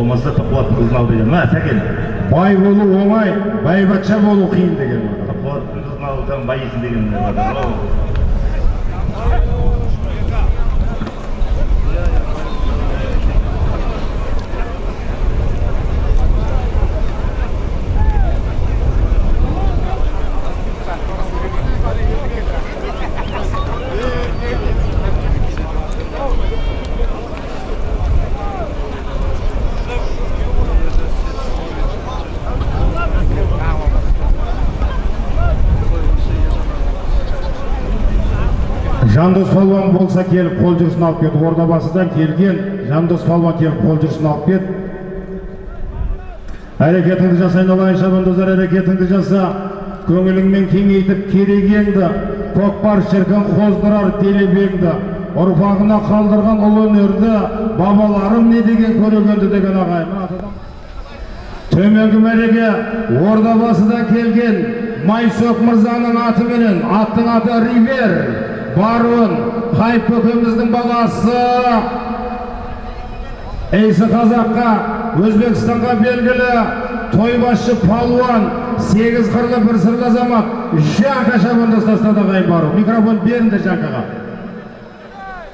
болмаса тоқуат қызын ал деген ма сәкен? Бай болу оңай байбатша болу қиын деген бар. тоқуаттың қызын алсаң байисың деген жандос палуан болса келіп қол жүрісін алып кет ордабасыдан келген жандос палуан келіп қол жүрісін алып кет. Әрекетіңді жаса айналайын шабандоздар әрекетіңді жаса көңіліңмен кеңейтіп керегеңді көкпар шіркін қоздырар делебеңді ұрпағына қалдырған ұлы өнерді бабаларым не деген көрегенді деген атадан төменгі мәреге ордабасыдан келген майсоқ мырзаның атыменен аттың аты ривер. Баруын қайып көкеміздің баласы? Эйсі қазаққа өзбекстанға белгілі тойбасшы палуан сегіз қырлы бір сырлы азамат. Жанка шабандоз тастады ағайын бару микрофон беріңдер жанкаға